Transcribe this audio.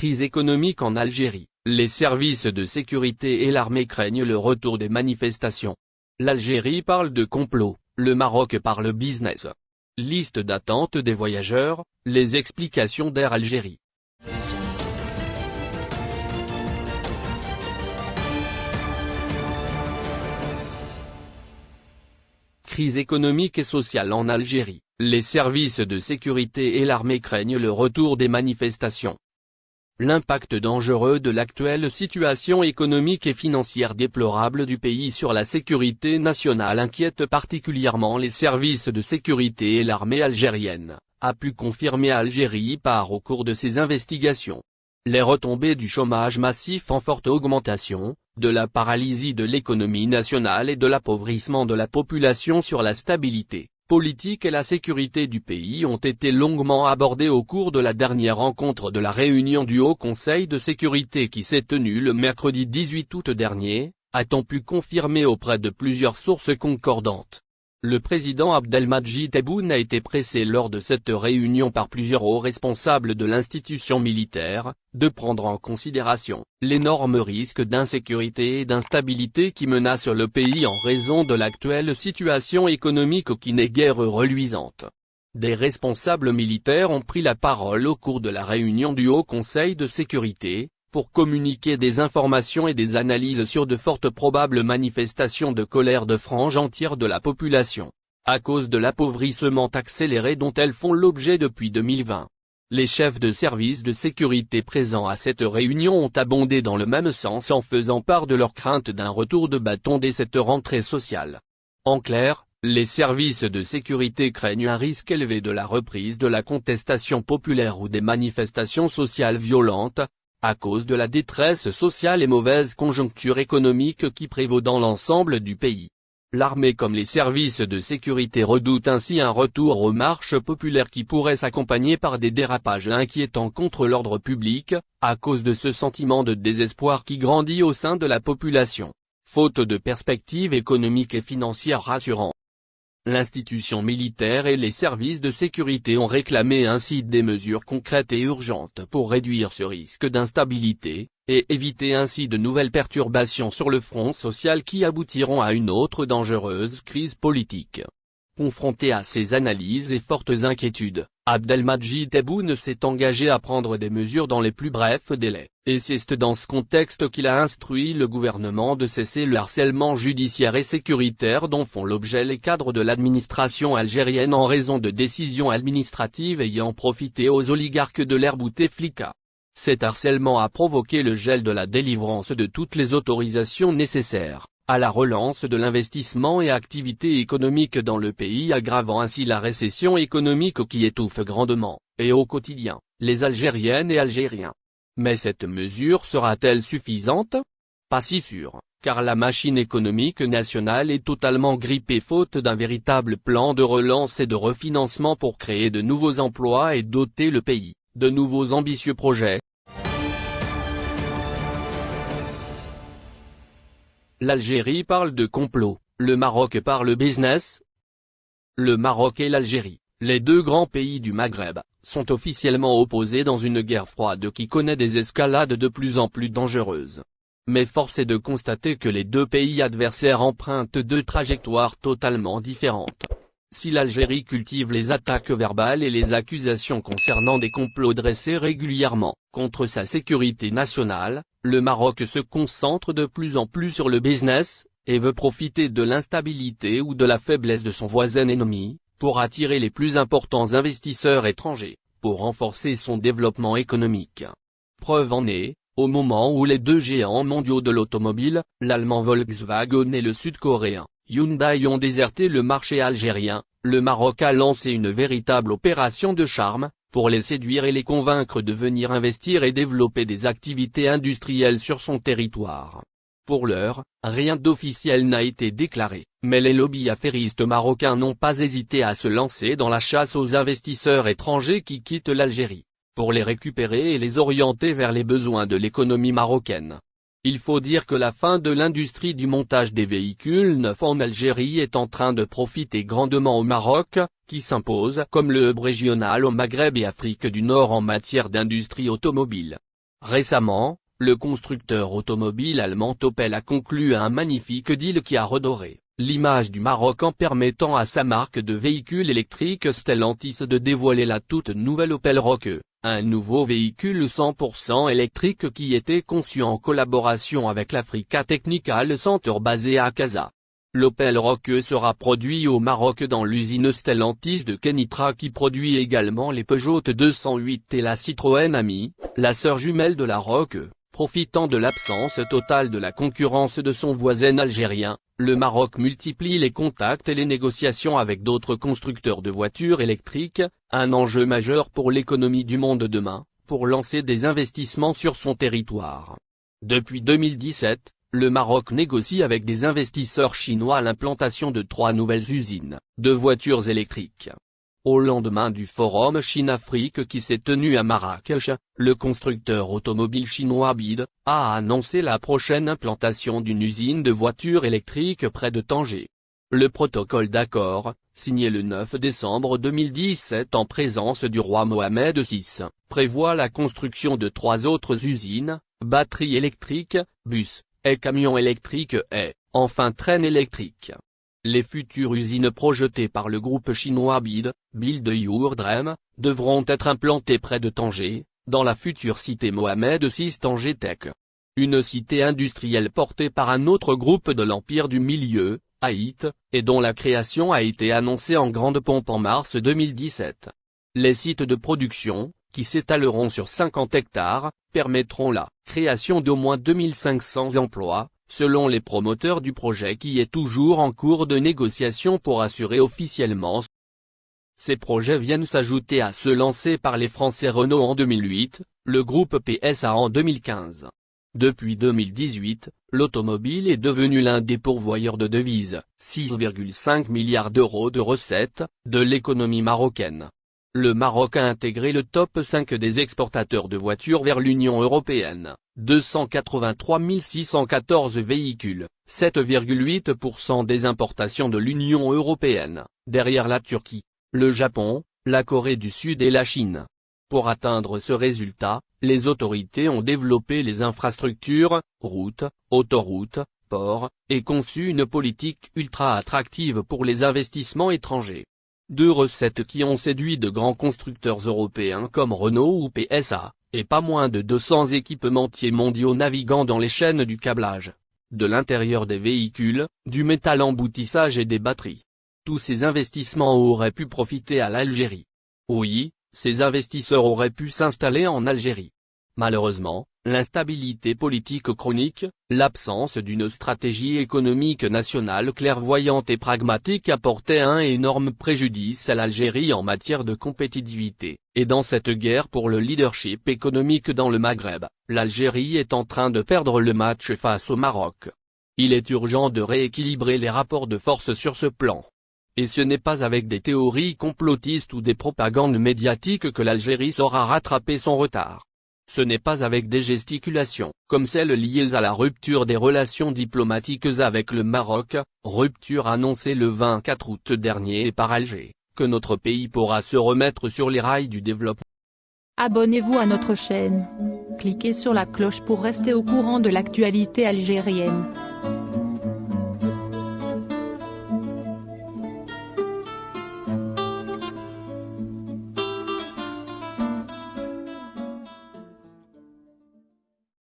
Crise économique en Algérie, les services de sécurité et l'armée craignent le retour des manifestations. L'Algérie parle de complot, le Maroc parle business. Liste d'attente des voyageurs, les explications d'Air Algérie. Crise économique et sociale en Algérie, les services de sécurité et l'armée craignent le retour des manifestations. L'impact dangereux de l'actuelle situation économique et financière déplorable du pays sur la sécurité nationale inquiète particulièrement les services de sécurité et l'armée algérienne, a pu confirmer Algérie par au cours de ses investigations. Les retombées du chômage massif en forte augmentation, de la paralysie de l'économie nationale et de l'appauvrissement de la population sur la stabilité politique et la sécurité du pays ont été longuement abordées au cours de la dernière rencontre de la réunion du Haut Conseil de sécurité qui s'est tenue le mercredi 18 août dernier, a-t-on pu confirmer auprès de plusieurs sources concordantes. Le président Abdelmadjid Tebboune a été pressé lors de cette réunion par plusieurs hauts responsables de l'institution militaire, de prendre en considération l'énorme risque d'insécurité et d'instabilité qui menace le pays en raison de l'actuelle situation économique qui n'est guère reluisante. Des responsables militaires ont pris la parole au cours de la réunion du Haut Conseil de sécurité, pour communiquer des informations et des analyses sur de fortes probables manifestations de colère de franges entières de la population, à cause de l'appauvrissement accéléré dont elles font l'objet depuis 2020. Les chefs de services de sécurité présents à cette réunion ont abondé dans le même sens en faisant part de leur crainte d'un retour de bâton dès cette rentrée sociale. En clair, les services de sécurité craignent un risque élevé de la reprise de la contestation populaire ou des manifestations sociales violentes, à cause de la détresse sociale et mauvaise conjoncture économique qui prévaut dans l'ensemble du pays. L'armée comme les services de sécurité redoutent ainsi un retour aux marches populaires qui pourrait s'accompagner par des dérapages inquiétants contre l'ordre public, à cause de ce sentiment de désespoir qui grandit au sein de la population, faute de perspectives économiques et financières rassurantes. L'institution militaire et les services de sécurité ont réclamé ainsi des mesures concrètes et urgentes pour réduire ce risque d'instabilité, et éviter ainsi de nouvelles perturbations sur le front social qui aboutiront à une autre dangereuse crise politique. Confronté à ces analyses et fortes inquiétudes, Abdelmadjid Tebboune s'est engagé à prendre des mesures dans les plus brefs délais, et c'est dans ce contexte qu'il a instruit le gouvernement de cesser le harcèlement judiciaire et sécuritaire dont font l'objet les cadres de l'administration algérienne en raison de décisions administratives ayant profité aux oligarques de l'ère Bouteflika. Cet harcèlement a provoqué le gel de la délivrance de toutes les autorisations nécessaires, à la relance de l'investissement et activité économique dans le pays aggravant ainsi la récession économique qui étouffe grandement, et au quotidien, les Algériennes et Algériens. Mais cette mesure sera-t-elle suffisante? Pas si sûr, car la machine économique nationale est totalement grippée faute d'un véritable plan de relance et de refinancement pour créer de nouveaux emplois et doter le pays, de nouveaux ambitieux projets, L'Algérie parle de complot, le Maroc parle business. Le Maroc et l'Algérie, les deux grands pays du Maghreb, sont officiellement opposés dans une guerre froide qui connaît des escalades de plus en plus dangereuses. Mais force est de constater que les deux pays adversaires empruntent deux trajectoires totalement différentes. Si l'Algérie cultive les attaques verbales et les accusations concernant des complots dressés régulièrement, contre sa sécurité nationale, le Maroc se concentre de plus en plus sur le business, et veut profiter de l'instabilité ou de la faiblesse de son voisin ennemi, pour attirer les plus importants investisseurs étrangers, pour renforcer son développement économique. Preuve en est, au moment où les deux géants mondiaux de l'automobile, l'allemand Volkswagen et le sud-coréen, Hyundai ont déserté le marché algérien, le Maroc a lancé une véritable opération de charme, pour les séduire et les convaincre de venir investir et développer des activités industrielles sur son territoire. Pour l'heure, rien d'officiel n'a été déclaré, mais les lobbies affairistes marocains n'ont pas hésité à se lancer dans la chasse aux investisseurs étrangers qui quittent l'Algérie, pour les récupérer et les orienter vers les besoins de l'économie marocaine. Il faut dire que la fin de l'industrie du montage des véhicules neufs en Algérie est en train de profiter grandement au Maroc, qui s'impose comme le hub régional au Maghreb et Afrique du Nord en matière d'industrie automobile. Récemment, le constructeur automobile allemand Opel a conclu un magnifique deal qui a redoré l'image du Maroc en permettant à sa marque de véhicules électriques Stellantis de dévoiler la toute nouvelle Opel Roque, un nouveau véhicule 100% électrique qui était conçu en collaboration avec l'Africa Technical Center basé à Casa. L'Opel Roque sera produit au Maroc dans l'usine Stellantis de Kenitra qui produit également les Peugeot 208 et la Citroën Ami, la sœur jumelle de la Roque. Profitant de l'absence totale de la concurrence de son voisin algérien, le Maroc multiplie les contacts et les négociations avec d'autres constructeurs de voitures électriques, un enjeu majeur pour l'économie du monde demain, pour lancer des investissements sur son territoire. Depuis 2017, le Maroc négocie avec des investisseurs chinois l'implantation de trois nouvelles usines, de voitures électriques. Au lendemain du forum Chine-Afrique qui s'est tenu à Marrakech, le constructeur automobile chinois BID, a annoncé la prochaine implantation d'une usine de voitures électriques près de Tanger. Le protocole d'accord, signé le 9 décembre 2017 en présence du roi Mohamed VI, prévoit la construction de trois autres usines, batteries électriques, bus, et camions électriques et, enfin train électriques. Les futures usines projetées par le groupe chinois BID, Build Your Dream, devront être implantées près de Tanger, dans la future cité Mohamed VI Tanger Tech. Une cité industrielle portée par un autre groupe de l'Empire du Milieu, Haït, et dont la création a été annoncée en grande pompe en mars 2017. Les sites de production, qui s'étaleront sur 50 hectares, permettront la création d'au moins 2500 emplois, selon les promoteurs du projet qui est toujours en cours de négociation pour assurer officiellement. Ces projets viennent s'ajouter à ceux lancés par les Français Renault en 2008, le groupe PSA en 2015. Depuis 2018, l'automobile est devenu l'un des pourvoyeurs de devises, 6,5 milliards d'euros de recettes, de l'économie marocaine. Le Maroc a intégré le top 5 des exportateurs de voitures vers l'Union européenne, 283 614 véhicules, 7,8% des importations de l'Union européenne, derrière la Turquie, le Japon, la Corée du Sud et la Chine. Pour atteindre ce résultat, les autorités ont développé les infrastructures, routes, autoroutes, ports, et conçu une politique ultra attractive pour les investissements étrangers. Deux recettes qui ont séduit de grands constructeurs européens comme Renault ou PSA, et pas moins de 200 équipementiers mondiaux naviguant dans les chaînes du câblage, de l'intérieur des véhicules, du métal emboutissage et des batteries. Tous ces investissements auraient pu profiter à l'Algérie. Oui, ces investisseurs auraient pu s'installer en Algérie. Malheureusement, l'instabilité politique chronique, l'absence d'une stratégie économique nationale clairvoyante et pragmatique apportaient un énorme préjudice à l'Algérie en matière de compétitivité, et dans cette guerre pour le leadership économique dans le Maghreb, l'Algérie est en train de perdre le match face au Maroc. Il est urgent de rééquilibrer les rapports de force sur ce plan. Et ce n'est pas avec des théories complotistes ou des propagandes médiatiques que l'Algérie saura rattraper son retard. Ce n'est pas avec des gesticulations, comme celles liées à la rupture des relations diplomatiques avec le Maroc, rupture annoncée le 24 août dernier par Alger, que notre pays pourra se remettre sur les rails du développement. Abonnez-vous à notre chaîne. Cliquez sur la cloche pour rester au courant de l'actualité algérienne.